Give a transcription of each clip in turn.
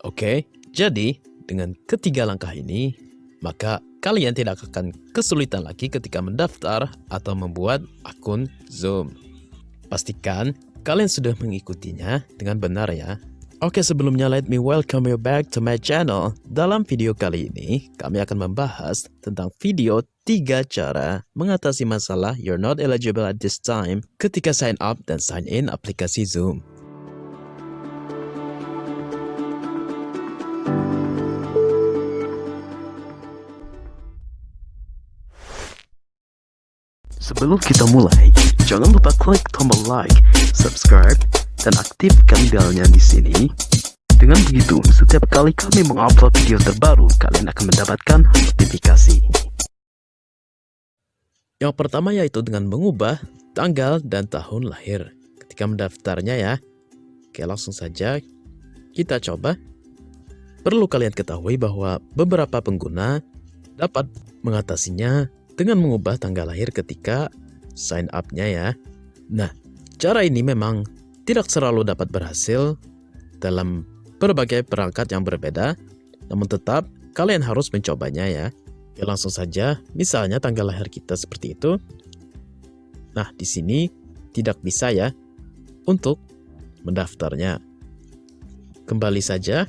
Oke, jadi dengan ketiga langkah ini, maka kalian tidak akan kesulitan lagi ketika mendaftar atau membuat akun Zoom. Pastikan kalian sudah mengikutinya dengan benar ya. Oke sebelumnya let me welcome you back to my channel. Dalam video kali ini, kami akan membahas tentang video 3 cara mengatasi masalah you're not eligible at this time ketika sign up dan sign in aplikasi Zoom. Sebelum kita mulai, jangan lupa klik tombol like, subscribe, dan aktifkan belnya di sini. Dengan begitu, setiap kali kami mengupload video terbaru, kalian akan mendapatkan notifikasi. Yang pertama yaitu dengan mengubah tanggal dan tahun lahir ketika mendaftarnya ya. Oke, langsung saja kita coba. Perlu kalian ketahui bahwa beberapa pengguna dapat mengatasinya dengan mengubah tanggal lahir ketika sign up-nya ya. Nah, cara ini memang tidak selalu dapat berhasil dalam berbagai perangkat yang berbeda, namun tetap kalian harus mencobanya ya. Ya langsung saja, misalnya tanggal lahir kita seperti itu. Nah, di sini tidak bisa ya untuk mendaftarnya. Kembali saja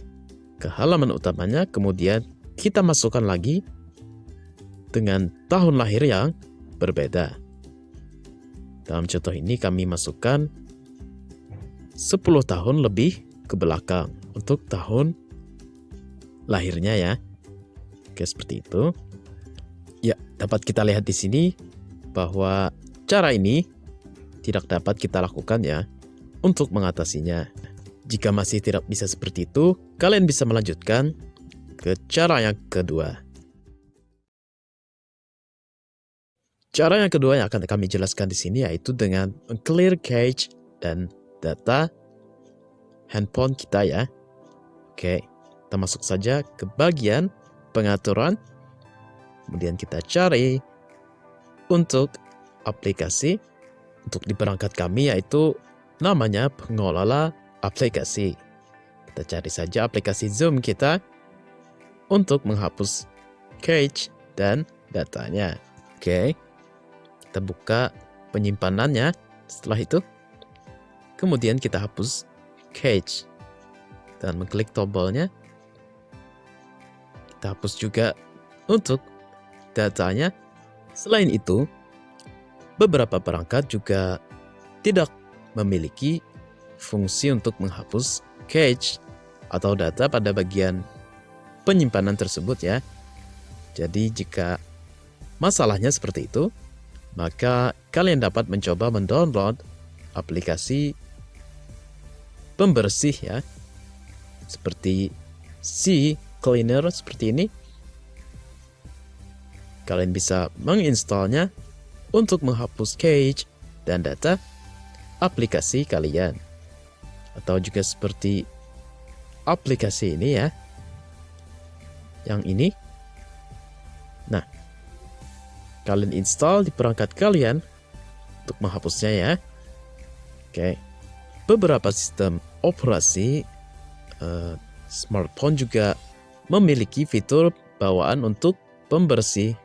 ke halaman utamanya, kemudian kita masukkan lagi dengan tahun lahir yang berbeda. Dalam contoh ini kami masukkan 10 tahun lebih ke belakang untuk tahun lahirnya ya. Oke, seperti itu. Ya, dapat kita lihat di sini bahwa cara ini tidak dapat kita lakukan ya untuk mengatasinya. Jika masih tidak bisa seperti itu, kalian bisa melanjutkan ke cara yang kedua. Cara yang kedua yang akan kami jelaskan di sini yaitu dengan clear cache dan data handphone kita ya. Oke, kita masuk saja ke bagian pengaturan. Kemudian kita cari untuk aplikasi. Untuk di perangkat kami yaitu namanya pengelola aplikasi. Kita cari saja aplikasi Zoom kita untuk menghapus cache dan datanya. Oke. Kita buka penyimpanannya. Setelah itu, kemudian kita hapus cache dan mengklik tombolnya. Kita hapus juga untuk datanya. Selain itu, beberapa perangkat juga tidak memiliki fungsi untuk menghapus cache atau data pada bagian penyimpanan tersebut ya. Jadi jika masalahnya seperti itu, maka kalian dapat mencoba mendownload aplikasi pembersih ya. Seperti C Cleaner seperti ini. Kalian bisa menginstalnya untuk menghapus cache dan data aplikasi kalian. Atau juga seperti aplikasi ini ya. Yang ini. Nah kalian install di perangkat kalian untuk menghapusnya ya. Oke. Beberapa sistem operasi uh, smartphone juga memiliki fitur bawaan untuk pembersih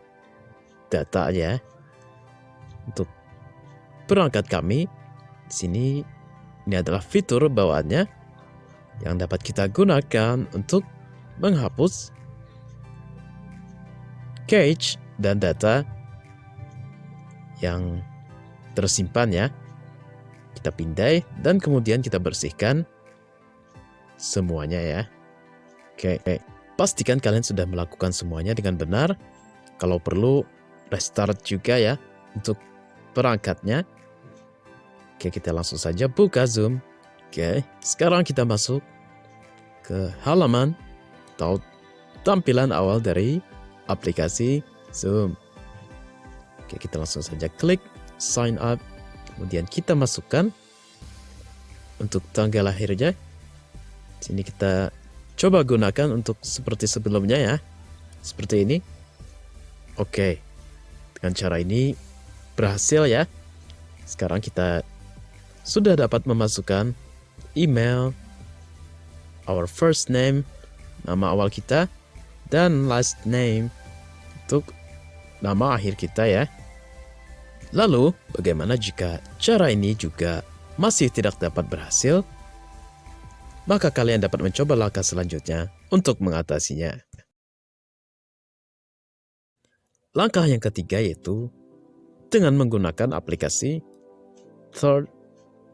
data ya. Untuk perangkat kami di sini ini adalah fitur bawaannya yang dapat kita gunakan untuk menghapus cache dan data yang tersimpan ya. Kita pindai dan kemudian kita bersihkan semuanya ya. Oke, oke. pastikan kalian sudah melakukan semuanya dengan benar. Kalau perlu restart juga ya untuk perangkatnya. Oke, kita langsung saja buka Zoom. Oke, sekarang kita masuk ke halaman atau tampilan awal dari aplikasi Zoom. Oke, kita langsung saja klik sign up. Kemudian kita masukkan untuk tanggal lahirnya. Sini kita coba gunakan untuk seperti sebelumnya ya. Seperti ini. Oke. Dengan cara ini berhasil ya. Sekarang kita sudah dapat memasukkan email, our first name, nama awal kita, dan last name untuk nama akhir kita ya. Lalu, bagaimana jika cara ini juga masih tidak dapat berhasil? Maka kalian dapat mencoba langkah selanjutnya untuk mengatasinya. Langkah yang ketiga yaitu dengan menggunakan aplikasi third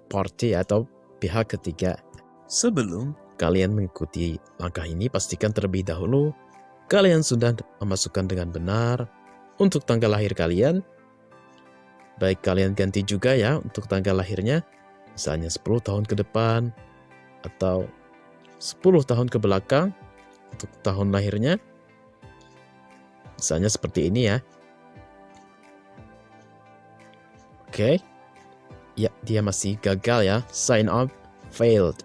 party atau pihak ketiga. Sebelum kalian mengikuti langkah ini, pastikan terlebih dahulu kalian sudah memasukkan dengan benar untuk tanggal lahir kalian. Baik kalian ganti juga ya untuk tanggal lahirnya, misalnya 10 tahun ke depan atau 10 tahun ke belakang untuk tahun lahirnya. Misalnya seperti ini ya. Oke. Ya, dia masih gagal ya. Sign up failed.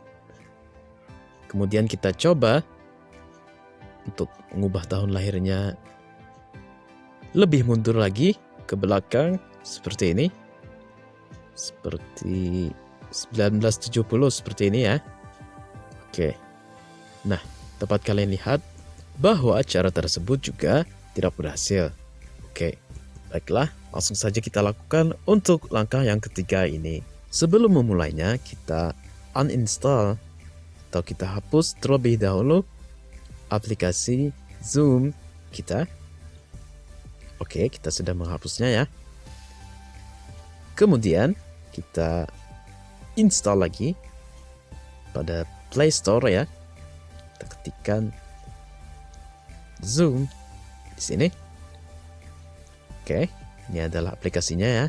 Kemudian kita coba untuk mengubah tahun lahirnya lebih mundur lagi ke belakang seperti ini. Seperti 1970 seperti ini ya. Oke. Nah, dapat kalian lihat bahwa cara tersebut juga tidak berhasil. Oke. Baiklah, langsung saja kita lakukan untuk langkah yang ketiga ini. Sebelum memulainya, kita uninstall atau kita hapus terlebih dahulu aplikasi Zoom kita. Oke, kita sudah menghapusnya ya. Kemudian kita install lagi pada Play Store ya. Kita ketikkan Zoom di sini. Oke, ini adalah aplikasinya ya.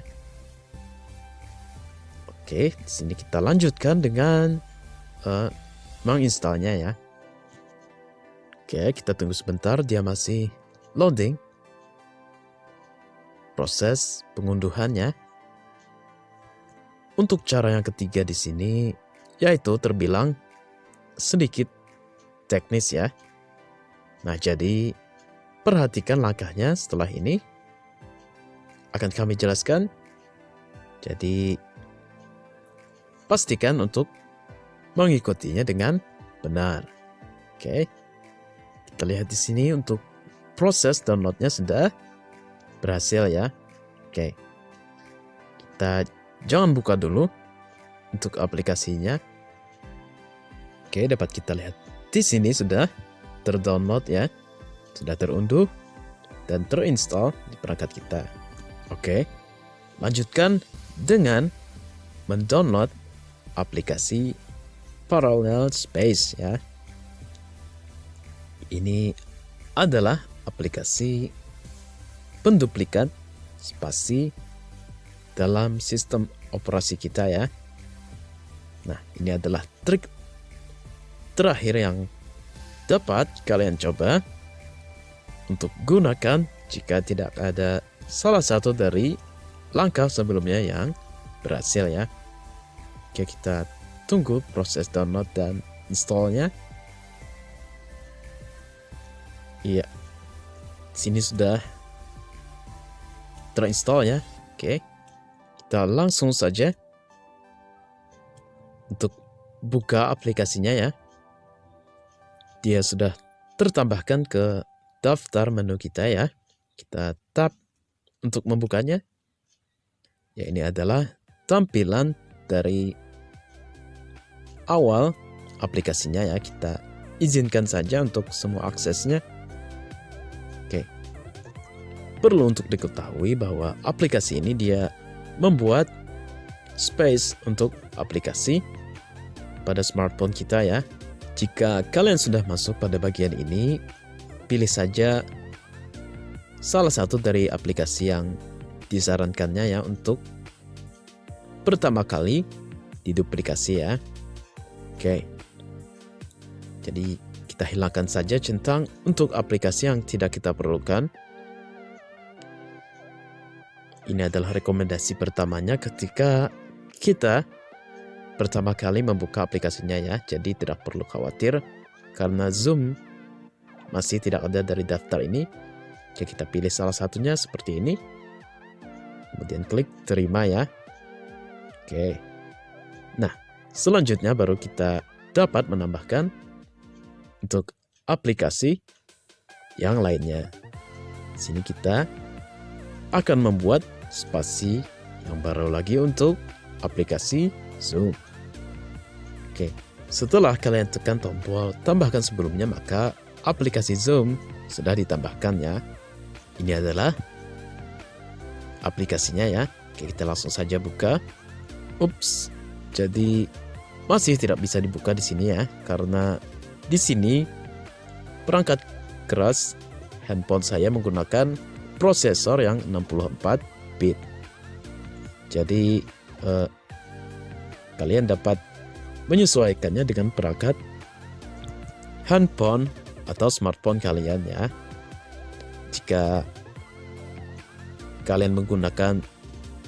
Oke, di sini kita lanjutkan dengan uh, menginstalnya ya. Oke, kita tunggu sebentar, dia masih loading. Proses pengunduhannya. Untuk cara yang ketiga di sini, yaitu terbilang sedikit teknis ya. Nah, jadi perhatikan langkahnya setelah ini akan kami jelaskan. Jadi, pastikan untuk mengikutinya dengan benar. Oke, kita lihat di sini untuk proses downloadnya sudah berhasil ya. Oke, kita jangan buka dulu untuk aplikasinya. Oke, dapat kita lihat di sini sudah terdownload ya, sudah terunduh dan terinstall di perangkat kita. Oke, lanjutkan dengan mendownload aplikasi Parallel Space ya. Ini adalah aplikasi penduplikat spasi dalam sistem operasi kita ya. Nah, ini adalah trik terakhir yang dapat kalian coba untuk gunakan jika tidak ada salah satu dari langkah sebelumnya yang berhasil ya. Oke, kita tunggu proses download dan installnya. Iya, sini sudah terinstall ya. Oke, kita langsung saja untuk buka aplikasinya ya. Dia sudah tertambahkan ke daftar menu kita ya. Kita tap untuk membukanya, ya ini adalah tampilan dari awal aplikasinya ya. Kita izinkan saja untuk semua aksesnya. Perlu untuk diketahui bahwa aplikasi ini dia membuat space untuk aplikasi pada smartphone kita ya. Jika kalian sudah masuk pada bagian ini, pilih saja salah satu dari aplikasi yang disarankannya ya untuk pertama kali diduplikasi ya. Oke. Jadi kita hilangkan saja centang untuk aplikasi yang tidak kita perlukan. Ini adalah rekomendasi pertamanya ketika kita pertama kali membuka aplikasinya ya. Jadi tidak perlu khawatir karena Zoom masih tidak ada dari daftar ini Oke, kita pilih salah satunya seperti ini. Kemudian klik terima ya. Oke. Nah, selanjutnya baru kita dapat menambahkan untuk aplikasi yang lainnya. Di sini kita akan membuat spasi yang baru lagi untuk aplikasi Zoom. Oke, setelah kalian tekan tombol tambahkan sebelumnya, maka aplikasi Zoom sudah ditambahkan ya. Ini adalah aplikasinya ya. Oke, kita langsung saja buka. Ups, jadi masih tidak bisa dibuka di sini ya, karena di sini perangkat keras handphone saya menggunakan prosesor yang 64 bit. Jadi eh, kalian dapat menyesuaikannya dengan perangkat handphone atau smartphone kalian ya. Jika kalian menggunakan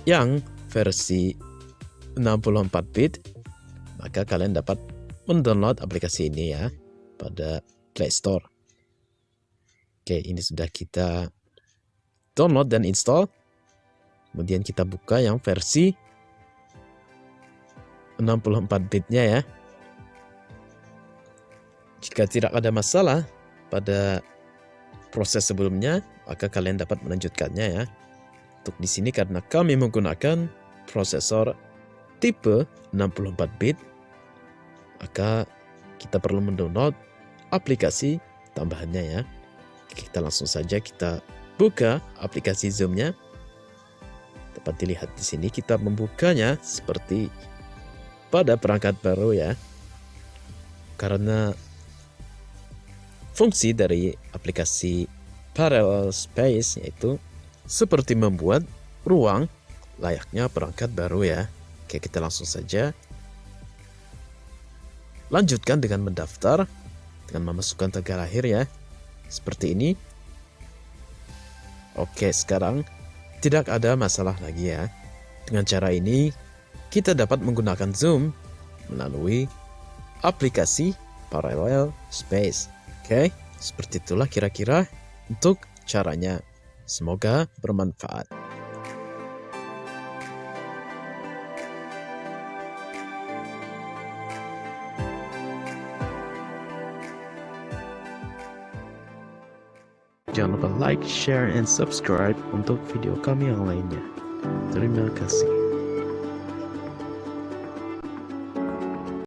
yang versi 64 bit, maka kalian dapat mendownload aplikasi ini ya pada Play Store. Oke, ini sudah kita download dan install. Kemudian kita buka yang versi 64 bitnya ya. Jika tidak ada masalah pada proses sebelumnya, maka kalian dapat melanjutkannya ya. Untuk di sini karena kami menggunakan prosesor tipe 64 bit, maka kita perlu mendownload aplikasi tambahannya ya. Kita langsung saja kita buka aplikasi Zoom-nya. Dapat dilihat di sini kita membukanya seperti pada perangkat baru ya. Karena fungsi dari aplikasi Parallel Space yaitu seperti membuat ruang layaknya perangkat baru ya. Oke, kita langsung saja lanjutkan dengan mendaftar dengan memasukkan tanggal lahir ya. Seperti ini. Oke, sekarang tidak ada masalah lagi ya. Dengan cara ini, kita dapat menggunakan Zoom melalui aplikasi Parallel Space. Oke, seperti itulah kira-kira untuk caranya. Semoga bermanfaat. Jangan lupa like, share, and subscribe untuk video kami yang lainnya. Terima kasih.